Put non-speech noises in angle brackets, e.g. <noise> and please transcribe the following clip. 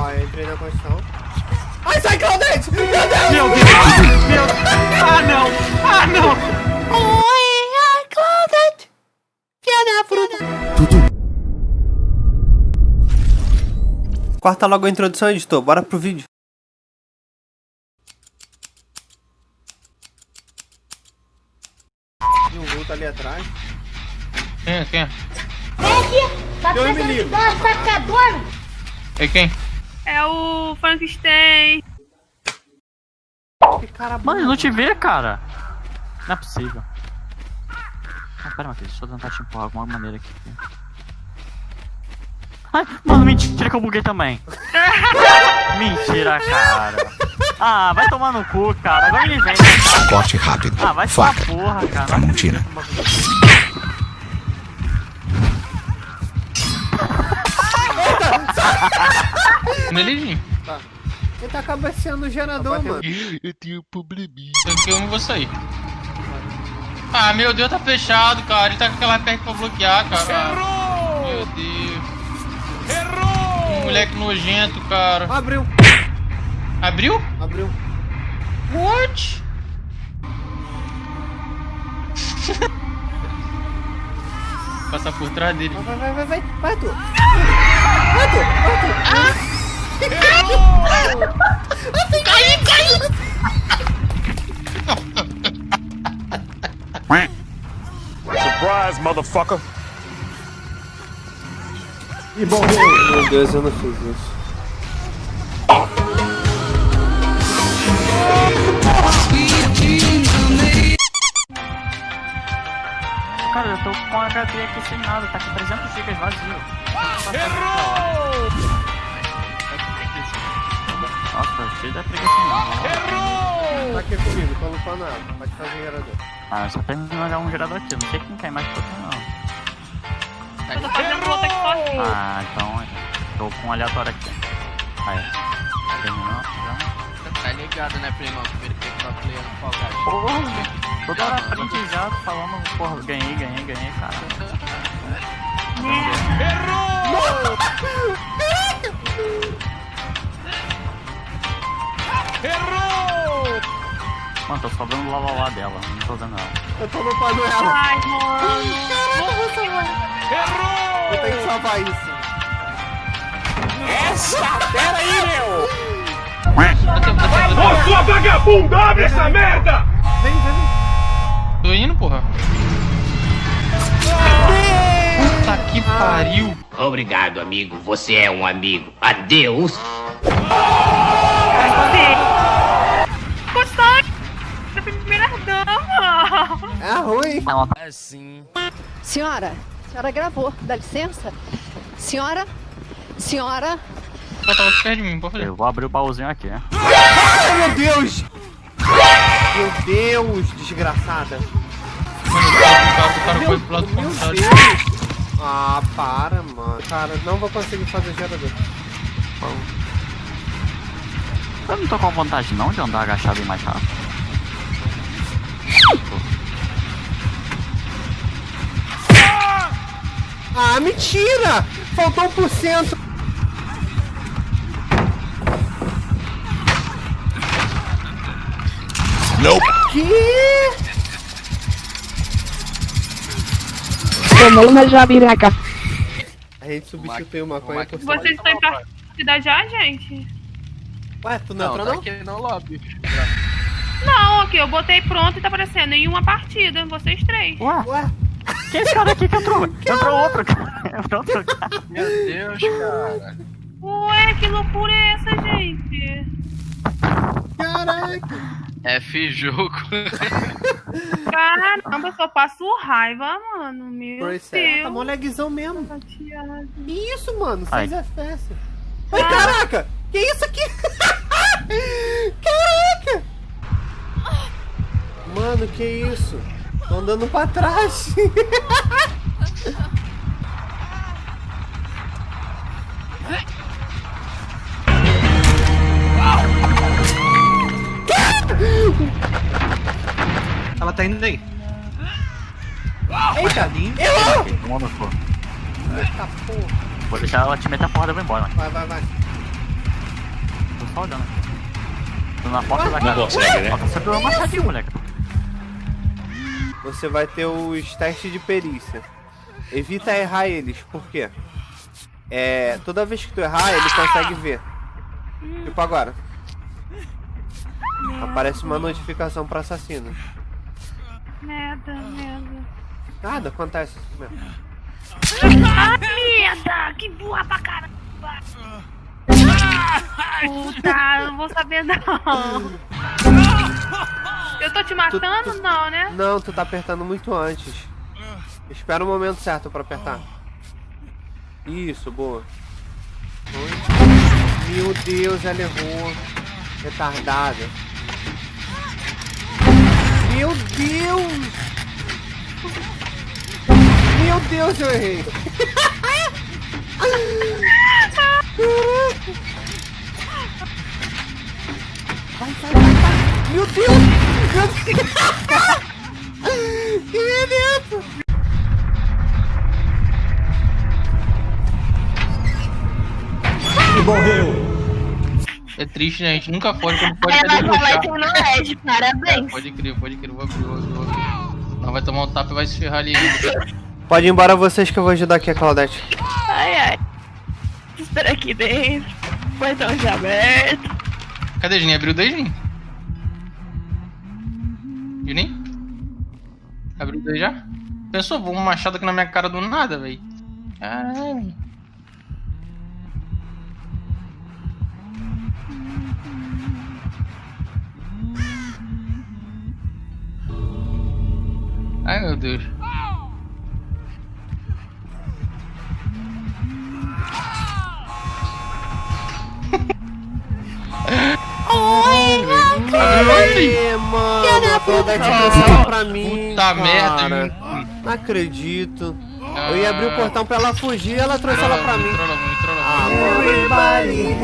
Ó, eu entrei na construção. Ai, sai, Claudete! Meu Deus! Meu Deus! Meu Deus! Ah, não! Ah, não! Oi, ai, Claudete! Filha da fruta! Corta logo a introdução, editor. Bora pro vídeo. Tem um vulto ali atrás. Quem é? Quem é? Vem aqui! Tá Eu me dois sacadores? É quem? É o Frankenstein. Que cara Mano, eu burro. não te vê, cara. Não é possível. Ah, pera, Matheus, deixa eu tentar te empurrar de alguma maneira aqui. Ai, mano, mentira que eu buguei também. <laughs> mentira, cara. Ah, vai tomar no cu, cara. Agora ele vem. Corte rápido. Ah, vai Faca. porra, cara. Tramontina. Nele, Ele tá cabeceando o gerador, mano. Eu tenho um probleminha. Então que eu não vou sair. Ah, meu Deus, tá fechado, cara. Ele tá com aquela perna pra bloquear, cara. Errou! Meu Deus. Errou! Moleque nojento, cara. Abriu, Abriu? abriu. What? Passar por trás dele. Vai, vai, vai, vai, vai, tu. Vai, tu, vai, tu. Surprise, motherfucker. Meu Deus, eu não fiz isso. Cara, eu tô com HD aqui sem nada, tá com 300 GB vazio. Errou! Nossa, cheio de preguiça não. Tá aqui comigo, tô lupando ela. Pode fazer gerador. Ah, só tem um gerador aqui, não sei quem quer mais que outro não. Eu tô fazendo outra aqui sozinho. Ah, então tô com um aleatório aqui. Aí. Terminou? Já? Tá ligado, né, primão? Primeiro que tá playando Fall Guys. Porra! Toda hora print já falando, porra, ganhei, ganhei, ganhei, cara. <laughs> <laughs> Mano, tô só vendo o lá, lá, lá dela, não tô vendo ela. Eu tô lupando ela. Ai, mano. Eu tenho que salvar isso. Sua vagabunda, abre essa merda! Vem, vem, vem. Tô indo, porra. Puta que pariu. Obrigado, amigo. Você é um amigo. Adeus. É ruim. É sim. Senhora, a senhora gravou, dá licença? Senhora, senhora, Ela tava perto de mim, pode fazer. Eu vou abrir o baúzinho aqui, né? Ai, meu Deus. Meu Deus, desgraçada. Mano, o cara, o cara foi pro lado contrário. Deus. Ah, para, mano. Cara, não vou conseguir fazer gerador. Eu não tô com vontade não de andar agachado e mais rápido. Ah, mentira! Faltou um por cento. Nope. Que? tomou uma jabiraca. A gente substituiu maconha por Vocês estão em partida já, gente? Ué, tu não, Não, entrou tá não? aqui no lobby. Não, aqui, eu botei pronto e tá aparecendo em uma partida, vocês três. Ué, Ué, quem é esse cara aqui que entrou? Entrou outro cara. <laughs> Entrou outro cara. Meu Deus, cara. Ué, que loucura é essa, gente? caraca. F jogo. <laughs> Caramba, eu só passo raiva, mano. Meu Pois é, tá Deus. mó lagzão mesmo. Chateado. Que isso, mano? Ai. 6 FPS. Ai, caraca! Que isso aqui? <laughs> caraca! Mano, que isso? Tô andando pra trás. <laughs> Ela tá indo aí. Eita! Errou! Tomou no cu. Eita porra. Vou deixar ela te meter a porrada e vou embora. Vai, vai, vai. Tô só olhando. Tô na porta da Não casa. consegue, né? Ó, Você pegou uma machadinha, moleque. Você vai ter os testes de perícia. Evita errar eles, por quê? É, toda vez que tu errar, ele consegue ver. Tipo agora. Aparece uma notificação para assassino. Merda, merda. Nada, acontece mesmo. Ah, merda! Que burra pra caramba! Puta, não vou saber não. Eu tô te matando? Não, né? Não, tu tá apertando muito antes. Espera o momento certo pra apertar. Isso, boa. Oi. Meu Deus, ela errou. Retardada. Meu Deus! Meu Deus, eu errei. Vai, vai, vai, vai. Meu Deus! Meu Deus! Que beleza! É triste, né? A gente nunca foi quando pode Ela até vai debochar. ter no Ed, É, parabéns. pode crer, pode crer. Vou abrir, vou abrir, vou abrir. Não vai tomar um tapa e vai se ferrar ali. Pode ir embora vocês que eu vou ajudar aqui a Claudete. Ai, ai. Espera aqui dentro. Portão já aberto. Cadê, Juninho? Abriu daí, Juninho? Juninho? Abriu daí já? Pensou, vou um machado aqui na minha cara do nada, velho. Caralho. Ai meu Deus. Aê, toda a discussão pra mim. Puta cara. merda, Não acredito. Eu ia abrir o portão pra ela fugir ela trouxe ela pra mim. Ah, Everybody.